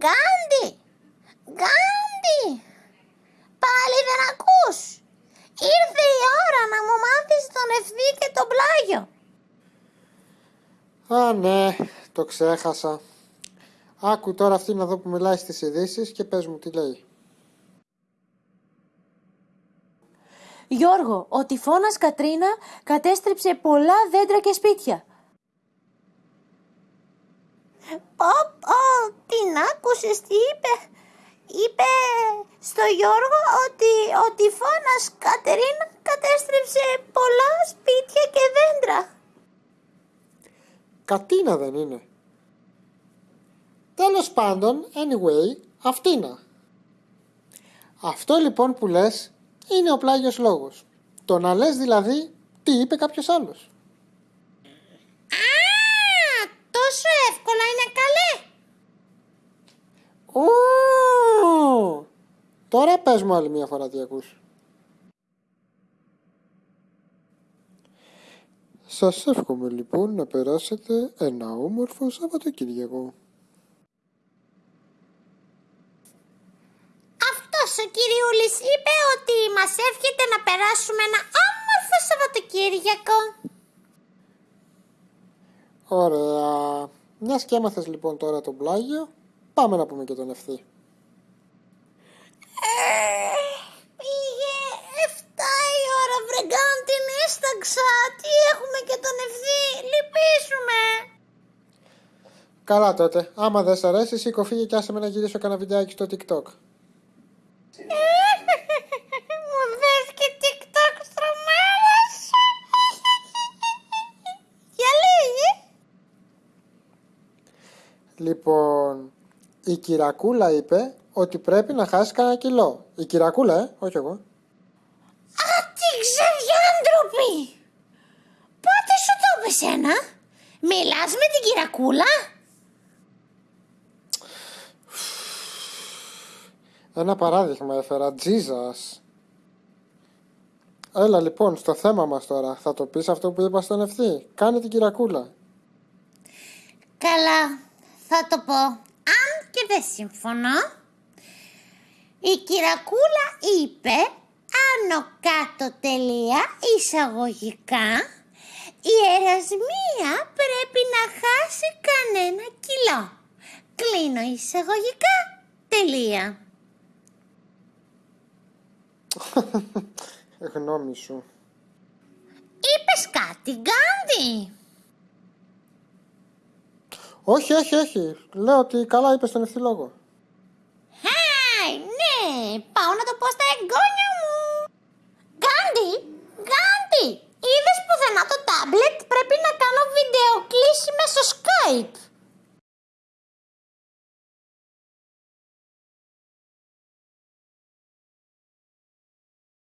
Γκάντι! Γκάντι! Πάλι δεν ακούς! Ήρθε η ώρα να μου μάθεις τον ευθύ και τον πλάγιο. Α, ναι, το ξέχασα. Άκου τώρα αυτή να δω που μιλάει στις ειδήσεις και πες μου τι λέει. Γιώργο, ο τυφώνας Κατρίνα κατέστρεψε πολλά δέντρα και σπίτια. Πω πω, την άκουσες τι είπε; Είπε στο Γιώργο ότι ο τυφώνας Κατερίνα κατέστρεψε πολλά σπίτια και δέντρα. Κατίνα δεν είναι. Τέλος πάντων, anyway, αυτήνα. Αυτό λοιπόν που λες είναι ο πλάγιος λόγος. Το να λες δηλαδή τι είπε κάποιος άλλος. Α, τόσο εύκολα είναι καλέ. Ου! Τώρα πες μου άλλη μια φορά τι ακούς. Σας εύχομαι λοιπόν να περάσετε ένα όμορφο Σαββατοκύριακο. Αυτός ο κυριούλης είπε ότι μας εύχεται να περάσουμε ένα όμορφο Σαββατοκύριακο. Ωραία. Μιας και έμαθες λοιπόν τώρα τον πλάγιο, πάμε να πούμε και τον ευθύ. Ε, πήγε 7 η ώρα βρεγκάν την έσταξα. Τι έχουμε και τον ευθύ. Λυπήσουμε. Καλά τότε. Άμα δεν σ' αρέσει, σήκω φύγε και άσε με να γυρίσω κανένα βιντεάκι στο TikTok. Μου δες και TikTok στρωμάδας. Για λίγη. Λοιπόν, η Κυρακούλα είπε ότι πρέπει να χάσει κανένα κιλό. Η Κυρακούλα, ε, όχι εγώ. Α, τι ξεδιάντροπη. Πότε σου το είπες σένα. Μιλάς με την κυρακούλα; Ένα παράδειγμα έφερα. Jesus. Έλα λοιπόν στο θέμα μας τώρα. Θα το πεις αυτό που είπα στον ευθύ. Κάνε την Κυρακούλα. Καλά, θα το πω. Αν και δεν συμφωνώ. Η κυρακούλα είπε άνω κάτω τελεία εισαγωγικά η ερασμία πρέπει να χάσει κανένα κιλό. Κλείνω εισαγωγικά τελεία. Γνώμη σου. Είπες κάτι, Γκάντι. Όχι, όχι, όχι. Λέω ότι καλά είπες στον ευθύ λόγο. Χάι, ναι, πάω να το πω στα εγγόνια μου.